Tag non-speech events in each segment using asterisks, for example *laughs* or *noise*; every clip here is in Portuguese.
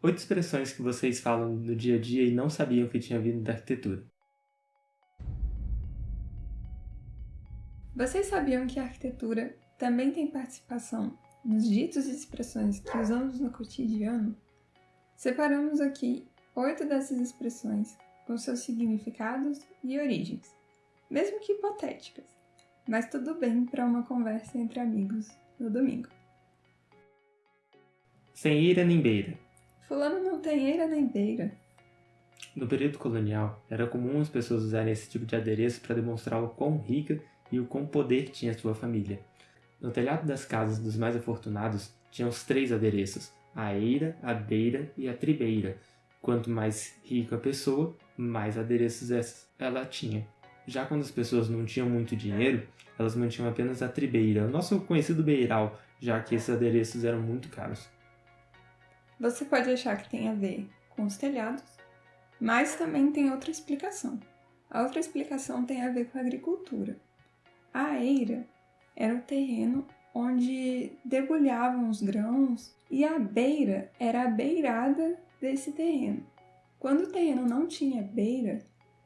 Oito expressões que vocês falam no dia a dia e não sabiam que tinha vindo da arquitetura. Vocês sabiam que a arquitetura também tem participação nos ditos e expressões que usamos no cotidiano? Separamos aqui oito dessas expressões com seus significados e origens, mesmo que hipotéticas, mas tudo bem para uma conversa entre amigos no domingo. Sem ira nem beira. Fulano não tem eira nem beira. No período colonial, era comum as pessoas usarem esse tipo de adereço para demonstrar o quão rica e o quão poder tinha sua família. No telhado das casas dos mais afortunados tinham os três adereços, a eira, a beira e a tribeira. Quanto mais rica a pessoa, mais adereços ela tinha. Já quando as pessoas não tinham muito dinheiro, elas mantinham apenas a tribeira, o nosso conhecido beiral, já que esses adereços eram muito caros. Você pode achar que tem a ver com os telhados, mas também tem outra explicação. A outra explicação tem a ver com a agricultura. A eira era o terreno onde debulhavam os grãos e a beira era a beirada desse terreno. Quando o terreno não tinha beira,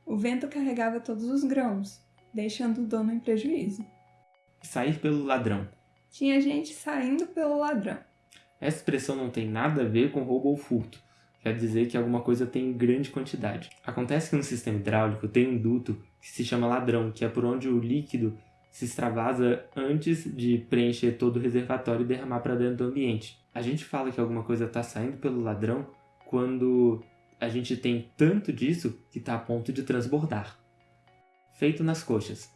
o vento carregava todos os grãos, deixando o dono em prejuízo. Sair pelo ladrão. Tinha gente saindo pelo ladrão. Essa expressão não tem nada a ver com roubo ou furto. Quer dizer que alguma coisa tem em grande quantidade. Acontece que no sistema hidráulico tem um duto que se chama ladrão, que é por onde o líquido se extravasa antes de preencher todo o reservatório e derramar para dentro do ambiente. A gente fala que alguma coisa está saindo pelo ladrão quando a gente tem tanto disso que está a ponto de transbordar. Feito nas coxas.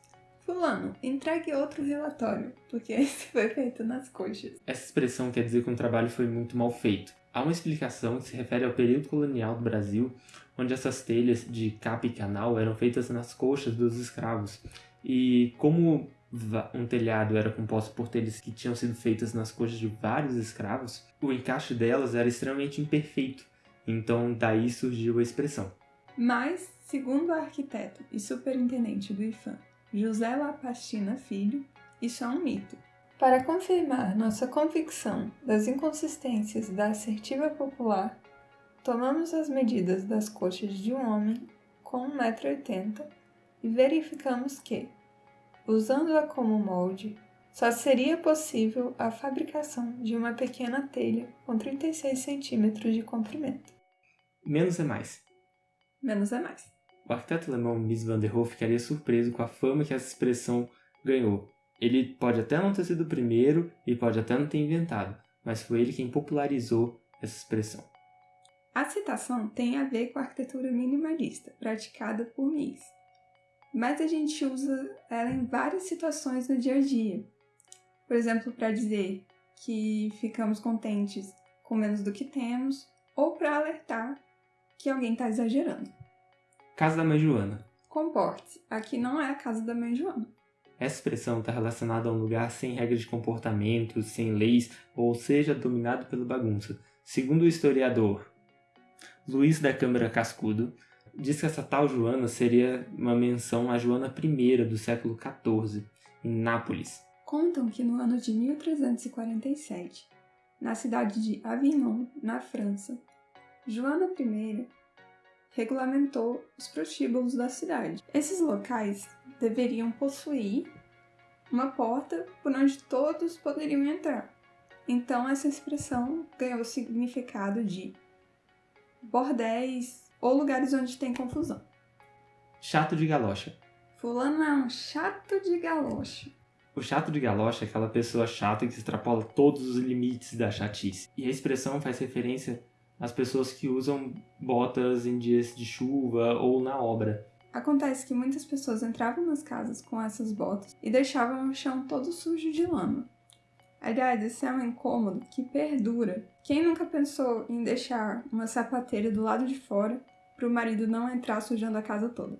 Fulano, entregue outro relatório, porque *laughs* esse foi feito nas coxas. Essa expressão quer dizer que um trabalho foi muito mal feito. Há uma explicação que se refere ao período colonial do Brasil, onde essas telhas de capa e canal eram feitas nas coxas dos escravos e como um telhado era composto por telhas que tinham sido feitas nas coxas de vários escravos, o encaixe delas era extremamente imperfeito. Então daí surgiu a expressão. Mas, segundo o arquiteto e superintendente do IFAM, José Lapastina Filho, isso é um mito. Para confirmar nossa convicção das inconsistências da assertiva popular, tomamos as medidas das coxas de um homem com 1,80m e verificamos que, usando-a como molde, só seria possível a fabricação de uma pequena telha com 36 centímetros de comprimento. Menos é mais. Menos é mais. O arquiteto alemão Mies van der Rohe ficaria surpreso com a fama que essa expressão ganhou. Ele pode até não ter sido o primeiro e pode até não ter inventado, mas foi ele quem popularizou essa expressão. A citação tem a ver com a arquitetura minimalista praticada por Mies mas a gente usa ela em várias situações no dia a dia. Por exemplo, para dizer que ficamos contentes com menos do que temos, ou para alertar que alguém está exagerando. Casa da Mãe Joana. Comporte-se, aqui não é a casa da Mãe Joana. Essa expressão está relacionada a um lugar sem regras de comportamento, sem leis, ou seja, dominado pela bagunça. Segundo o historiador Luiz da Câmara Cascudo, diz que essa tal Joana seria uma menção à Joana I do século XIV, em Nápoles. Contam que no ano de 1347, na cidade de Avignon, na França, Joana I regulamentou os prostíbulos da cidade. Esses locais deveriam possuir uma porta por onde todos poderiam entrar. Então essa expressão ganhou o significado de bordéis, ou lugares onde tem confusão. Chato de galocha. Fulano é um chato de galocha. O chato de galocha é aquela pessoa chata que extrapola todos os limites da chatice. E a expressão faz referência às pessoas que usam botas em dias de chuva ou na obra. Acontece que muitas pessoas entravam nas casas com essas botas e deixavam o chão todo sujo de lama. Aliás, esse é um incômodo que perdura. Quem nunca pensou em deixar uma sapateira do lado de fora para o marido não entrar sujando a casa toda?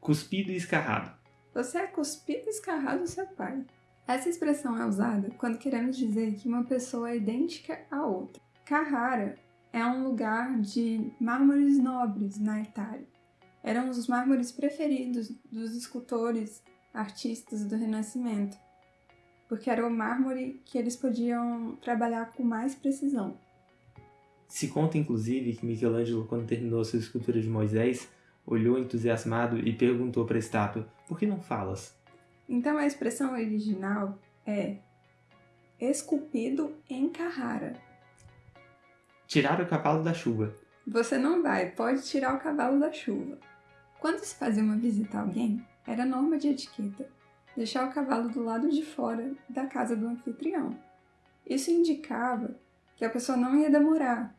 Cuspido e escarrado. Você é cuspido e escarrado seu pai. Essa expressão é usada quando queremos dizer que uma pessoa é idêntica a outra. Carrara é um lugar de mármores nobres na Itália. Eram os mármores preferidos dos escultores, artistas do Renascimento porque era o mármore que eles podiam trabalhar com mais precisão. Se conta inclusive que Michelangelo, quando terminou sua escultura de Moisés, olhou entusiasmado e perguntou para a estátua: Por que não falas? Então a expressão original é esculpido em Carrara. Tirar o cavalo da chuva. Você não vai, pode tirar o cavalo da chuva. Quando se fazia uma visita a alguém, era norma de etiqueta deixar o cavalo do lado de fora da casa do anfitrião. Isso indicava que a pessoa não ia demorar.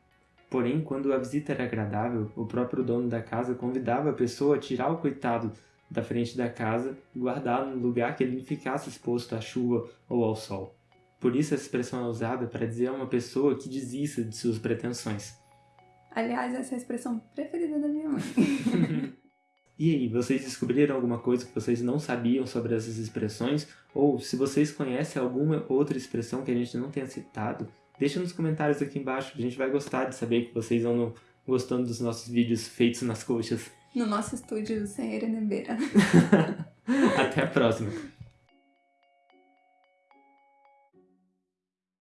Porém, quando a visita era agradável, o próprio dono da casa convidava a pessoa a tirar o coitado da frente da casa e guardá-lo no lugar que ele não ficasse exposto à chuva ou ao sol. Por isso essa expressão é usada para dizer a uma pessoa que desista de suas pretensões. Aliás, essa é a expressão preferida da minha mãe. *laughs* e aí, vocês descobriram alguma coisa que vocês não sabiam sobre essas expressões? Ou se vocês conhecem alguma outra expressão que a gente não tenha citado, deixa nos comentários aqui embaixo. A gente vai gostar de saber que vocês andam gostando dos nossos vídeos feitos nas coxas. No nosso estúdio sem Erenebeira. *laughs* Até a próxima.